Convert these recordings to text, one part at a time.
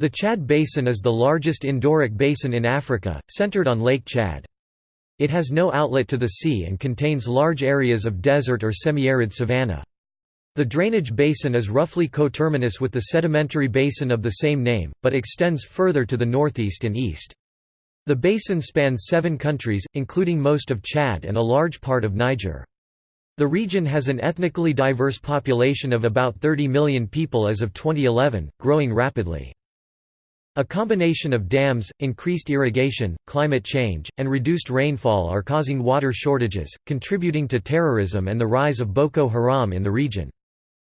The Chad Basin is the largest endorheic basin in Africa, centered on Lake Chad. It has no outlet to the sea and contains large areas of desert or semi-arid savanna. The drainage basin is roughly coterminous with the sedimentary basin of the same name, but extends further to the northeast and east. The basin spans seven countries, including most of Chad and a large part of Niger. The region has an ethnically diverse population of about 30 million people as of 2011, growing rapidly. A combination of dams, increased irrigation, climate change, and reduced rainfall are causing water shortages, contributing to terrorism and the rise of Boko Haram in the region.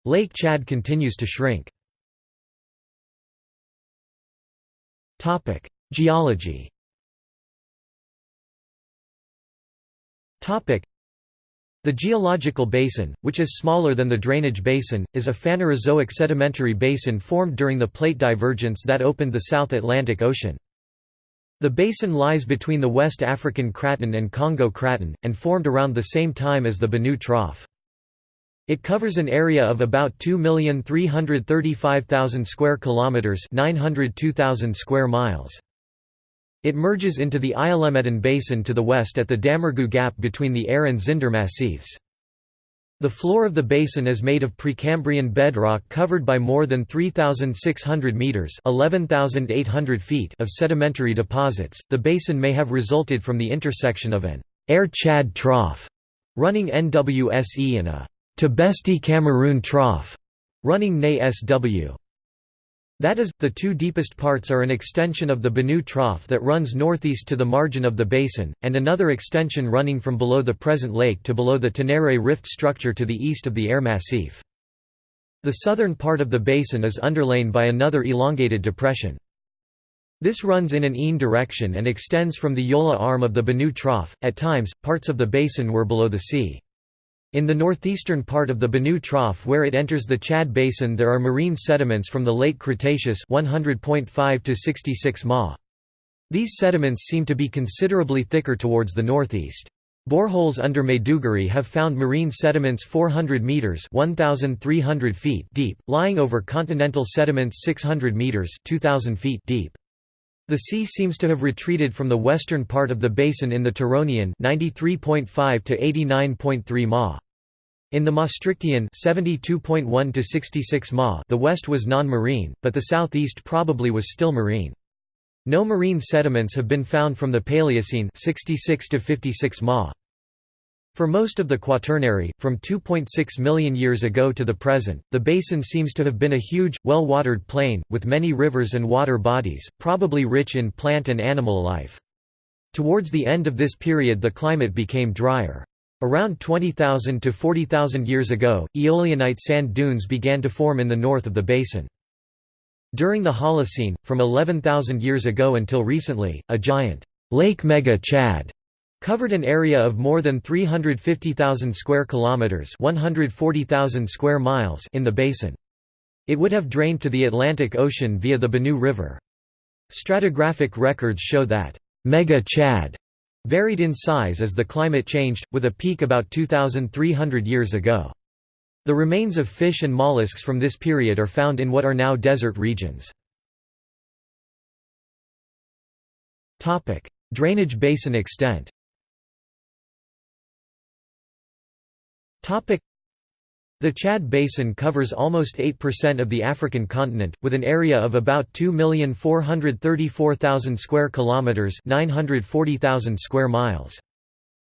Lake Chad continues to shrink. Geology the geological basin, which is smaller than the drainage basin, is a Phanerozoic sedimentary basin formed during the plate divergence that opened the South Atlantic Ocean. The basin lies between the West African Craton and Congo Craton, and formed around the same time as the Benue Trough. It covers an area of about 2,335,000 square kilometers, 902,000 square miles. It merges into the Iullemmeden Basin to the west at the Damergu Gap between the Aire and Zinder massifs. The floor of the basin is made of Precambrian bedrock covered by more than 3,600 meters (11,800 feet) of sedimentary deposits. The basin may have resulted from the intersection of an Air Chad trough running NWSE and a Tibesti-Cameroon trough running NE-SW. That is, the two deepest parts are an extension of the Benue Trough that runs northeast to the margin of the basin, and another extension running from below the present lake to below the Ténéré rift structure to the east of the Air Massif. The southern part of the basin is underlain by another elongated depression. This runs in an een direction and extends from the Yola arm of the Benue Trough. At times, parts of the basin were below the sea. In the northeastern part of the Benue Trough where it enters the Chad Basin there are marine sediments from the late Cretaceous 100.5 to 66 ma. These sediments seem to be considerably thicker towards the northeast. Boreholes under Maiduguri have found marine sediments 400 meters (1300 feet) deep, lying over continental sediments 600 meters (2000 feet) deep. The sea seems to have retreated from the western part of the basin in the Turonian 93.5 to 89.3 ma. In the Maastrichtian 72.1 to 66 ma, the west was non-marine, but the southeast probably was still marine. No marine sediments have been found from the Paleocene 66 to 56 ma. For most of the Quaternary, from 2.6 million years ago to the present, the basin seems to have been a huge, well-watered plain, with many rivers and water bodies, probably rich in plant and animal life. Towards the end of this period the climate became drier. Around 20,000 to 40,000 years ago, Eolianite sand dunes began to form in the north of the basin. During the Holocene, from 11,000 years ago until recently, a giant Lake Mega Chad covered an area of more than 350,000 square kilometers, 140,000 square miles in the basin. It would have drained to the Atlantic Ocean via the Benue River. Stratigraphic records show that Mega Chad varied in size as the climate changed, with a peak about 2,300 years ago. The remains of fish and mollusks from this period are found in what are now desert regions. Drainage basin extent The Chad Basin covers almost 8% of the African continent, with an area of about 2,434,000 square kilometers (940,000 square miles).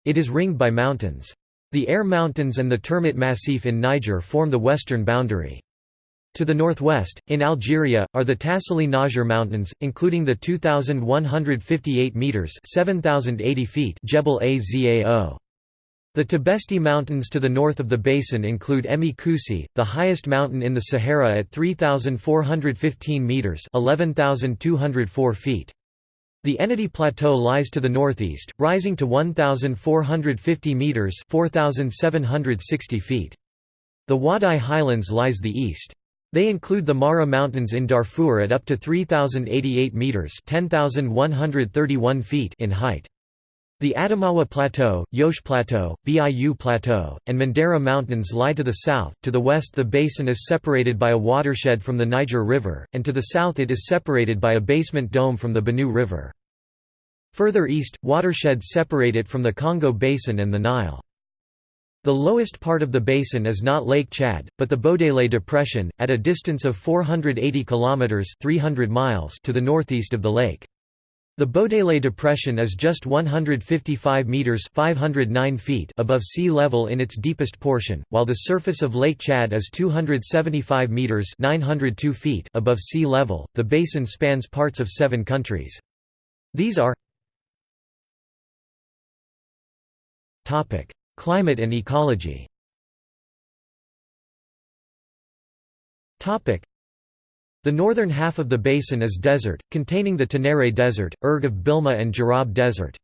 It is ringed by mountains. The Air Mountains and the Termit Massif in Niger form the western boundary. To the northwest, in Algeria, are the Tassili n'Ajjer Mountains, including the 2,158 metres (7,080 feet) Jebel Azao. The Tibesti Mountains to the north of the basin include Emi Koussi, the highest mountain in the Sahara at 3,415 metres 11,204 feet. The Ennedi Plateau lies to the northeast, rising to 1,450 metres 4,760 feet. The Wadai Highlands lies the east. They include the Marrah Mountains in Darfur at up to 3,088 metres 10,131 feet in height. The Adamawa Plateau, Jos Plateau, Biu Plateau, and Mandara Mountains lie to the south, to the west the basin is separated by a watershed from the Niger River, and to the south it is separated by a basement dome from the Benue River. Further east, watersheds separate it from the Congo Basin and the Nile. The lowest part of the basin is not Lake Chad, but the Bodele Depression, at a distance of 480 kilometers (300 miles) to the northeast of the lake. The Bodele Depression is just 155 meters (509 feet) above sea level in its deepest portion, while the surface of Lake Chad is 275 meters (902 feet) above sea level. The basin spans parts of 7 countries. These are Topic: Climate and ecology. Topic: the northern half of the basin is desert, containing the Tenere Desert, Erg of Bilma and Djurab Desert.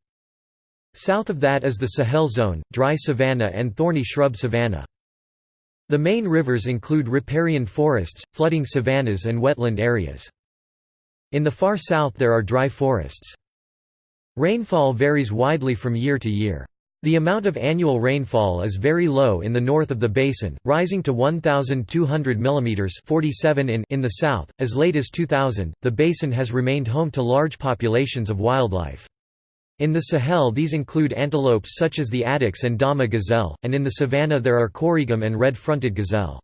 South of that is the Sahel zone, dry savanna and thorny shrub savanna. The main rivers include riparian forests, flooding savannas and wetland areas. In the far south there are dry forests. Rainfall varies widely from year to year. The amount of annual rainfall is very low in the north of the basin, rising to 1,200 mm 47 in, in the south. As late as 2000, the basin has remained home to large populations of wildlife. In the Sahel these include antelopes such as the addax and Dama gazelle, and in the savanna there are korrigum and red-fronted gazelle.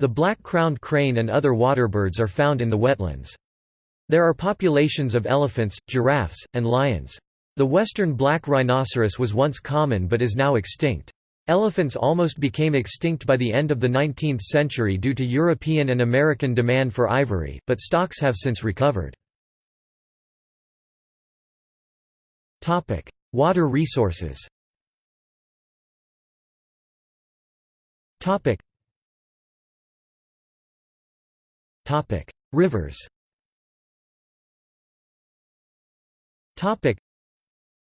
The black-crowned crane and other waterbirds are found in the wetlands. There are populations of elephants, giraffes, and lions. The western black rhinoceros was once common but is now extinct. Elephants almost became extinct by the end of the 19th century due to European and American demand for ivory, but stocks have since recovered. Water resources Rivers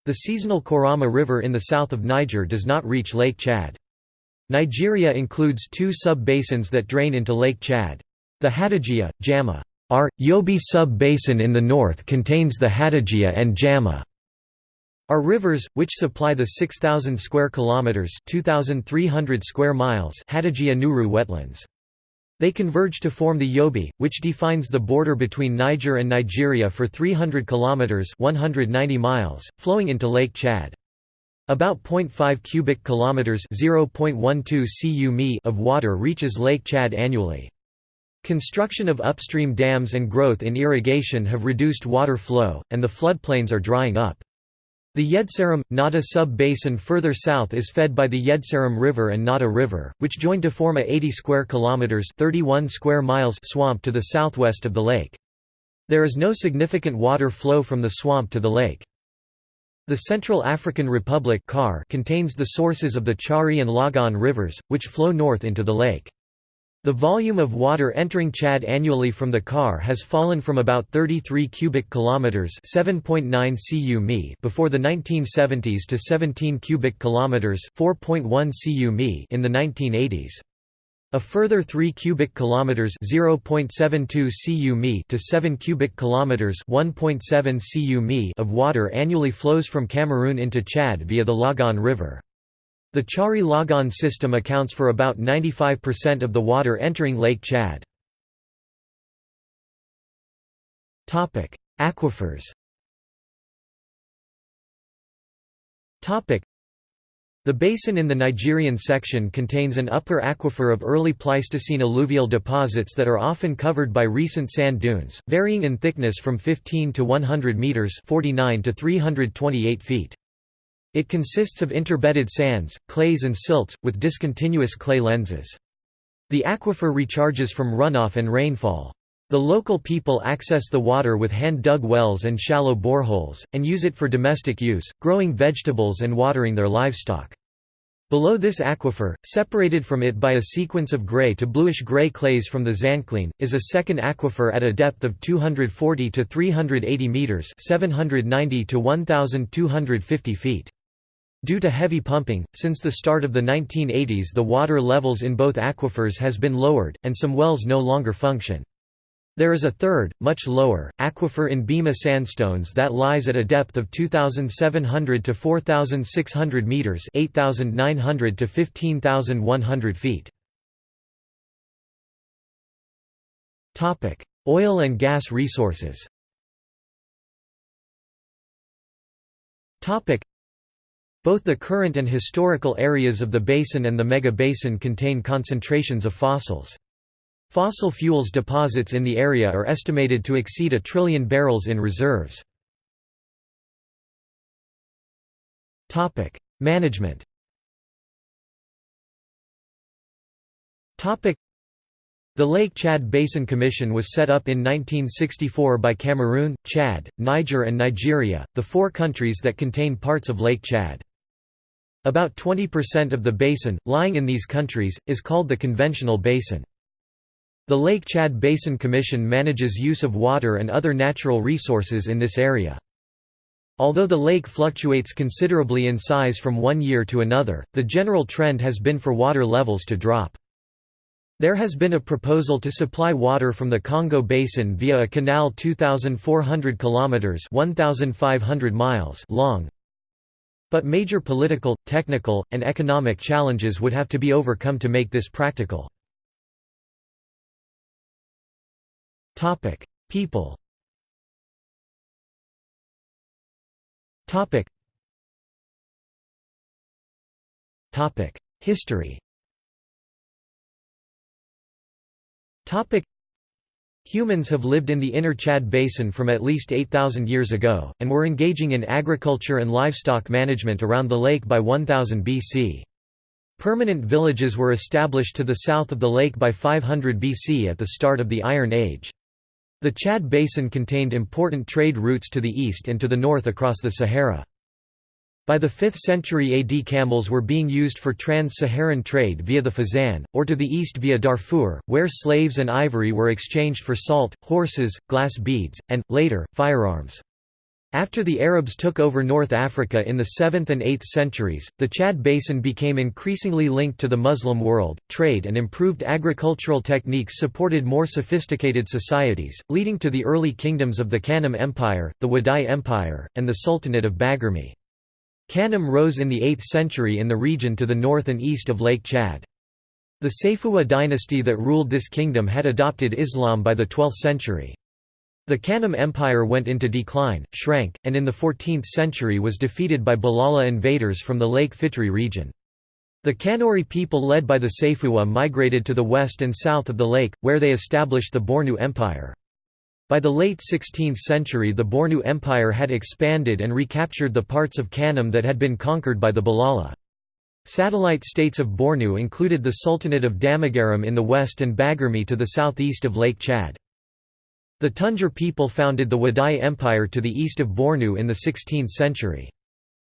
the seasonal Korama River in the south of Niger does not reach Lake Chad. Nigeria includes two sub-basins that drain into Lake Chad. The Hadejia, Jama. R. Yobe sub-basin in the north contains the Hadejia and Jama. Are rivers, which supply the 6,000 square kilometers (2,300 square miles) Hadejia Nguru wetlands. They converge to form the Yobe, which defines the border between Niger and Nigeria for 300 kilometers (190 miles), flowing into Lake Chad. About 0.5 cubic kilometers (0.12 cu of water reaches Lake Chad annually. Construction of upstream dams and growth in irrigation have reduced water flow, and the floodplains are drying up. The Yedseram Ngadda sub-basin further south is fed by the Yedseram River and Ngadda River, which join to form a 80 square kilometers (31 square miles) swamp to the southwest of the lake. There is no significant water flow from the swamp to the lake. The Central African Republic contains the sources of the Chari and Logone rivers, which flow north into the lake. The volume of water entering Chad annually from the Car has fallen from about 33 cubic kilometers, 7.9 cu before the 1970s to 17 cubic kilometers, 4.1 cu in the 1980s. A further 3 cubic kilometers, 0.72 cu to 7 cubic kilometers, 1.7 cu of water annually flows from Cameroon into Chad via the Logone River. The Chari Logone system accounts for about 95% of the water entering Lake Chad. Aquifers the basin in the Nigerian section contains an upper aquifer of early Pleistocene alluvial deposits that are often covered by recent sand dunes, varying in thickness from 15 to 100 meters (49 to 328 feet). It consists of interbedded sands, clays and silts, with discontinuous clay lenses. The aquifer recharges from runoff and rainfall. The local people access the water with hand-dug wells and shallow boreholes, and use it for domestic use, growing vegetables and watering their livestock. Below this aquifer, separated from it by a sequence of grey to bluish-grey clays from the Zanclean, is a second aquifer at a depth of 240 to 380 metres 790 to 1,250 feet. Due to heavy pumping, since the start of the 1980s the water levels in both aquifers has been lowered, and some wells no longer function. There is a third, much lower, aquifer in Bima sandstones that lies at a depth of 2,700 to 4,600 metres 8,900 to 15,100 feet. Oil and gas resources both the current and historical areas of the basin and the mega-basin contain concentrations of fossils. Fossil fuels deposits in the area are estimated to exceed a trillion barrels in reserves. Management the Lake Chad Basin Commission was set up in 1964 by Cameroon, Chad, Niger and Nigeria, the four countries that contain parts of Lake Chad. About 20% of the basin, lying in these countries, is called the conventional basin. The Lake Chad Basin Commission manages use of water and other natural resources in this area. Although the lake fluctuates considerably in size from one year to another, the general trend has been for water levels to drop. There has been a proposal to supply water from the Congo Basin via a canal 2,400 kilometers (1,500 miles) long. But major political, technical, and economic challenges would have to be overcome to make this practical. People. History. Humans have lived in the inner Chad Basin from at least 8,000 years ago, and were engaging in agriculture and livestock management around the lake by 1000 BC. Permanent villages were established to the south of the lake by 500 BC at the start of the Iron Age. The Chad Basin contained important trade routes to the east and to the north across the Sahara. By the 5th century AD camels were being used for trans-Saharan trade via the Fezzan, or to the east via Darfur, where slaves and ivory were exchanged for salt, horses, glass beads, and, later, firearms. After the Arabs took over North Africa in the 7th and 8th centuries, the Chad Basin became increasingly linked to the Muslim world. Trade and improved agricultural techniques supported more sophisticated societies, leading to the early kingdoms of the Kanem Empire, the Wadai Empire, and the Sultanate of Baguirmi. Kanem rose in the 8th century in the region to the north and east of Lake Chad. The Sayfuwa dynasty that ruled this kingdom had adopted Islam by the 12th century. The Kanem Empire went into decline, shrank, and in the 14th century was defeated by Bulala invaders from the Lake Fitri region. The Kanuri people led by the Sayfuwa migrated to the west and south of the lake, where they established the Bornu Empire. By the late 16th century the Bornu Empire had expanded and recaptured the parts of Kanem that had been conquered by the Bulala. Satellite states of Bornu included the Sultanate of Damagaram in the west and Baguirmi to the southeast of Lake Chad. The Tunjar people founded the Wadai Empire to the east of Bornu in the 16th century.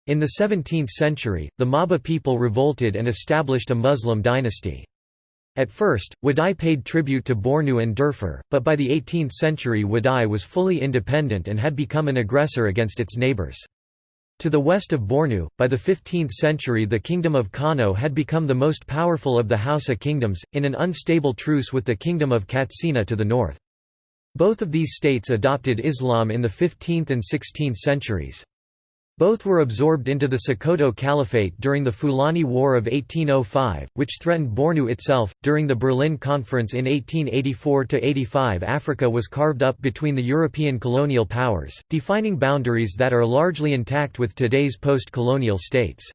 In the 17th century, the Maba people revolted and established a Muslim dynasty. At first, Wadai paid tribute to Bornu and Darfur, but by the 18th century Wadai was fully independent and had become an aggressor against its neighbors. To the west of Bornu, by the 15th century the Kingdom of Kano had become the most powerful of the Hausa kingdoms, in an unstable truce with the Kingdom of Katsina to the north. Both of these states adopted Islam in the 15th and 16th centuries. Both were absorbed into the Sokoto Caliphate during the Fulani War of 1805, which threatened Bornu itself. During the Berlin Conference in 1884 85, Africa was carved up between the European colonial powers, defining boundaries that are largely intact with today's post colonial states.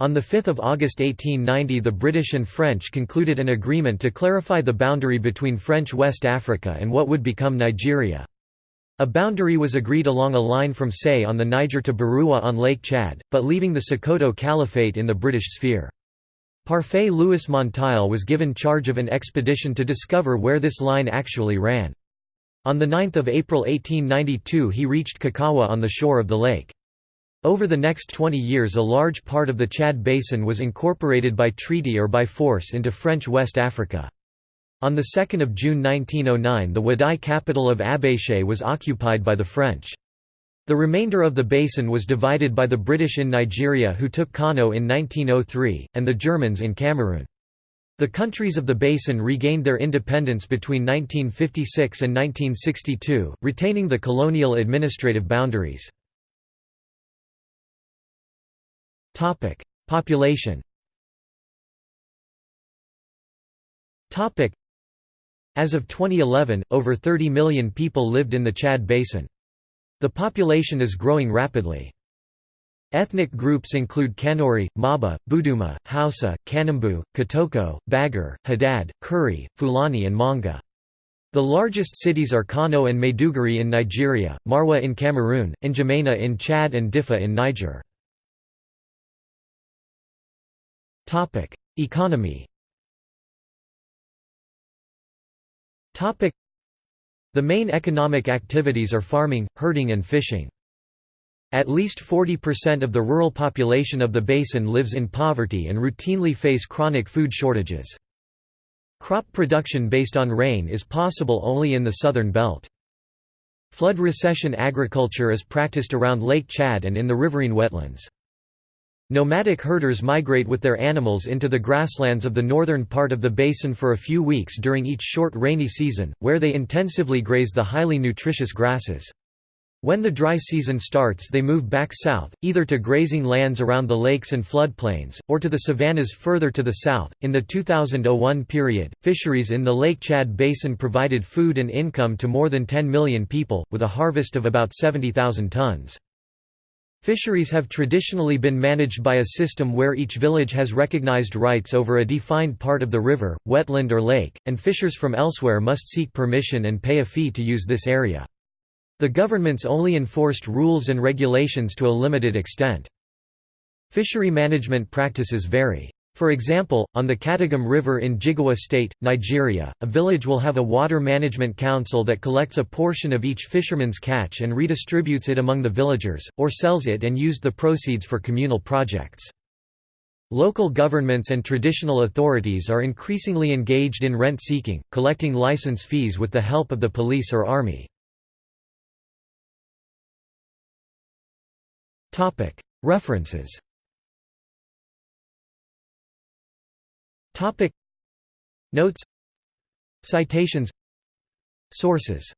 On 5 August 1890 the British and French concluded an agreement to clarify the boundary between French West Africa and what would become Nigeria. A boundary was agreed along a line from Say on the Niger to Barua on Lake Chad, but leaving the Sokoto Caliphate in the British sphere. Parfait Louis Monteil was given charge of an expedition to discover where this line actually ran. On 9 April 1892 he reached Kukawa on the shore of the lake. Over the next 20 years a large part of the Chad Basin was incorporated by treaty or by force into French West Africa. On 2 June 1909 the Wadai capital of Abéché was occupied by the French. The remainder of the basin was divided by the British in Nigeria who took Kano in 1903, and the Germans in Cameroon. The countries of the basin regained their independence between 1956 and 1962, retaining the colonial administrative boundaries. Population As of 2011, over 30 million people lived in the Chad Basin. The population is growing rapidly. Ethnic groups include Kanuri, Maba, Buduma, Hausa, Kanembu, Kotoko, Bagar, Haddad, Kuri, Fulani and Manga. The largest cities are Kano and Maiduguri in Nigeria, Maroua in Cameroon, N'Djamena in Chad and Diffa in Niger. Economy The main economic activities are farming, herding and fishing. At least 40% of the rural population of the basin lives in poverty and routinely face chronic food shortages. Crop production based on rain is possible only in the southern belt. Flood recession agriculture is practiced around Lake Chad and in the riverine wetlands. Nomadic herders migrate with their animals into the grasslands of the northern part of the basin for a few weeks during each short rainy season, where they intensively graze the highly nutritious grasses. When the dry season starts they move back south, either to grazing lands around the lakes and floodplains, or to the savannas further to the south. In the 2001 period, fisheries in the Lake Chad Basin provided food and income to more than 10 million people, with a harvest of about 70,000 tons. Fisheries have traditionally been managed by a system where each village has recognized rights over a defined part of the river, wetland or lake, and fishers from elsewhere must seek permission and pay a fee to use this area. The governments only enforced rules and regulations to a limited extent. Fishery management practices vary. For example, on the Katagum River in Jigawa State, Nigeria, a village will have a water management council that collects a portion of each fisherman's catch and redistributes it among the villagers, or sells it and used the proceeds for communal projects. Local governments and traditional authorities are increasingly engaged in rent-seeking, collecting license fees with the help of the police or army. References Notes. Citations. Sources